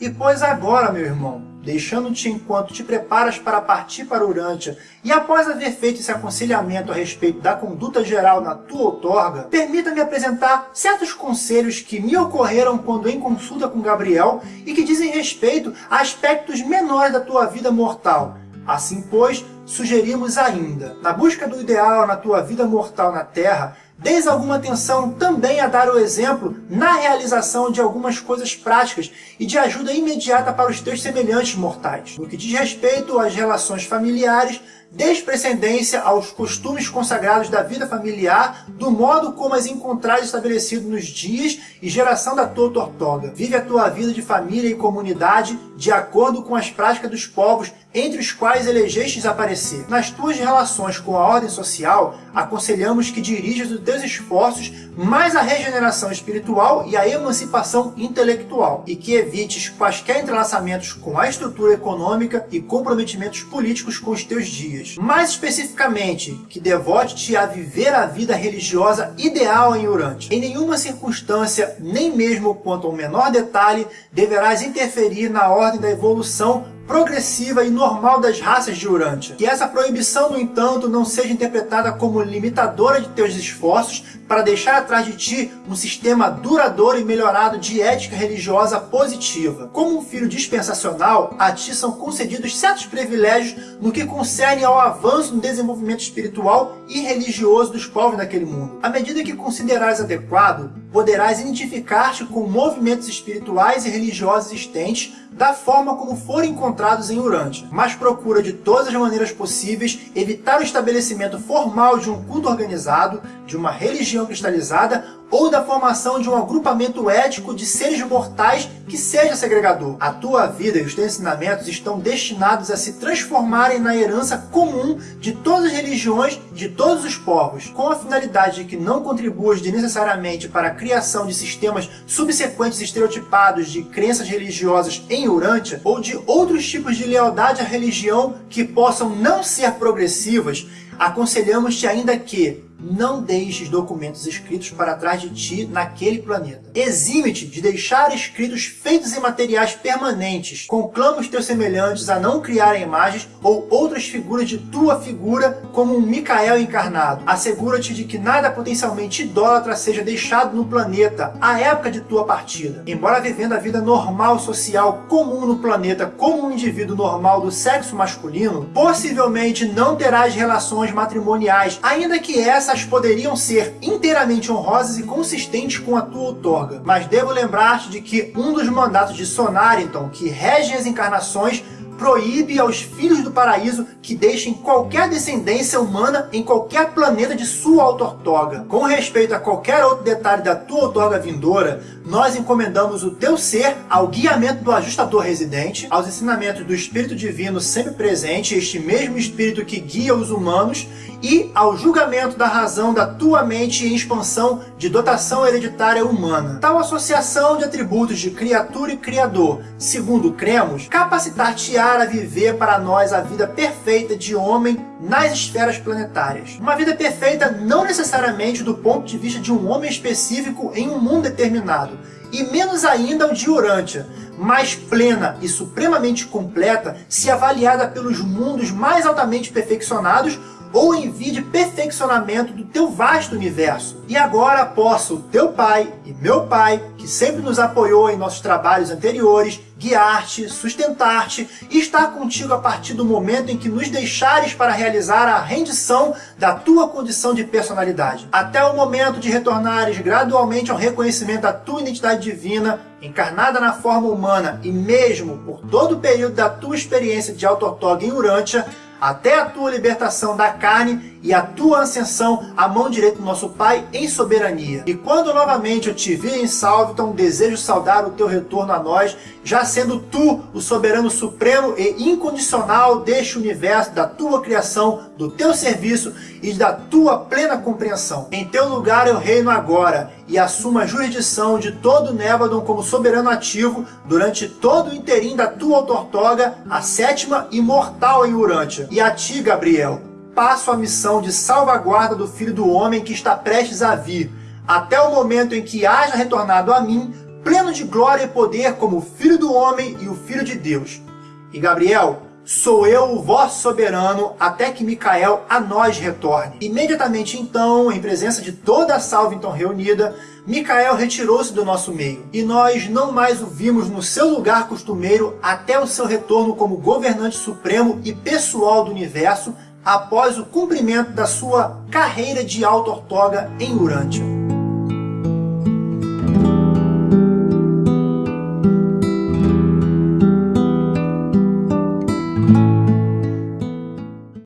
E pois agora, meu irmão, deixando-te enquanto te preparas para partir para Urântia, e após haver feito esse aconselhamento a respeito da conduta geral na tua outorga, permita-me apresentar certos conselhos que me ocorreram quando em consulta com Gabriel e que dizem respeito a aspectos menores da tua vida mortal. Assim, pois, sugerimos ainda, na busca do ideal na tua vida mortal na Terra, Deis alguma atenção também a dar o exemplo na realização de algumas coisas práticas e de ajuda imediata para os teus semelhantes mortais. No que diz respeito às relações familiares, desprecedência aos costumes consagrados da vida familiar, do modo como as encontrares estabelecido nos dias e geração da tua tortoga. Vive a tua vida de família e comunidade de acordo com as práticas dos povos entre os quais elegestes aparecer. Nas tuas relações com a ordem social, aconselhamos que dirijas os teus esforços mais à regeneração espiritual e à emancipação intelectual, e que evites quaisquer entrelaçamentos com a estrutura econômica e comprometimentos políticos com os teus dias. Mais especificamente, que devote-te a viver a vida religiosa ideal em Urante. Em nenhuma circunstância, nem mesmo quanto ao menor detalhe, deverás interferir na ordem da evolução progressiva e normal das raças de Urântia. Que essa proibição, no entanto, não seja interpretada como limitadora de teus esforços para deixar atrás de ti um sistema duradouro e melhorado de ética religiosa positiva. Como um filho dispensacional, a ti são concedidos certos privilégios no que concerne ao avanço no desenvolvimento espiritual e religioso dos povos daquele mundo. À medida que considerares adequado, poderás identificar-te com movimentos espirituais e religiosos existentes da forma como forem encontrados em Urântia, mas procura de todas as maneiras possíveis evitar o estabelecimento formal de um culto organizado, de uma religião cristalizada ou da formação de um agrupamento ético de seres mortais que seja segregador. A tua vida e os teus ensinamentos estão destinados a se transformarem na herança comum de todas as religiões de todos os povos, com a finalidade de que não contribuas necessariamente para criação de sistemas subsequentes estereotipados de crenças religiosas em Urântia, ou de outros tipos de lealdade à religião que possam não ser progressivas, aconselhamos-te ainda que não deixes documentos escritos para trás de ti naquele planeta. Exime-te de deixar escritos feitos em materiais permanentes. Conclama os teus semelhantes a não criar imagens ou outras figuras de tua figura como um Micael encarnado. Assegura-te de que nada potencialmente idólatra seja deixado no planeta à época de tua partida. Embora vivendo a vida normal social comum no planeta como um indivíduo normal do sexo masculino, possivelmente não terás relações matrimoniais, ainda que essa essas poderiam ser inteiramente honrosas e consistentes com a tua outorga. Mas devo lembrar-te de que um dos mandatos de Sonariton, que regem as encarnações, proíbe aos filhos do paraíso que deixem qualquer descendência humana em qualquer planeta de sua autortoga. Com respeito a qualquer outro detalhe da tua outorga vindoura, nós encomendamos o teu ser ao guiamento do ajustador residente, aos ensinamentos do Espírito Divino sempre presente, este mesmo Espírito que guia os humanos, e ao julgamento da razão da tua mente em expansão de dotação hereditária humana. Tal associação de atributos de criatura e criador, segundo cremos, capacitar-te-á a viver para nós a vida perfeita de homem nas esferas planetárias. Uma vida perfeita não necessariamente do ponto de vista de um homem específico em um mundo determinado, e menos ainda o de Urântia, mais plena e supremamente completa se avaliada pelos mundos mais altamente perfeccionados ou envie de perfeccionamento do teu vasto universo. E agora posso, teu pai e meu pai, que sempre nos apoiou em nossos trabalhos anteriores, guiar-te, sustentar-te e estar contigo a partir do momento em que nos deixares para realizar a rendição da tua condição de personalidade. Até o momento de retornares gradualmente ao reconhecimento da tua identidade divina, encarnada na forma humana e mesmo por todo o período da tua experiência de auto-ortoga em Urântia, até a tua libertação da carne e a tua ascensão à mão direita do nosso Pai em soberania. E quando novamente eu te vir em Salviton, desejo saudar o teu retorno a nós, já sendo tu o soberano supremo e incondicional deste universo, da tua criação, do teu serviço e da tua plena compreensão. Em teu lugar eu reino agora e assumo a jurisdição de todo Névadon como soberano ativo durante todo o interim da tua autortoga, a sétima imortal em Urântia. E a ti, Gabriel, passo a missão de salvaguarda do Filho do Homem que está prestes a vir, até o momento em que haja retornado a mim pleno de glória e poder como o Filho do Homem e o Filho de Deus. E Gabriel, Sou eu o vosso soberano, até que Micael a nós retorne. Imediatamente então, em presença de toda a salva então reunida, Micael retirou-se do nosso meio, e nós não mais o vimos no seu lugar costumeiro até o seu retorno como governante supremo e pessoal do universo, após o cumprimento da sua carreira de alta ortoga em Urântia.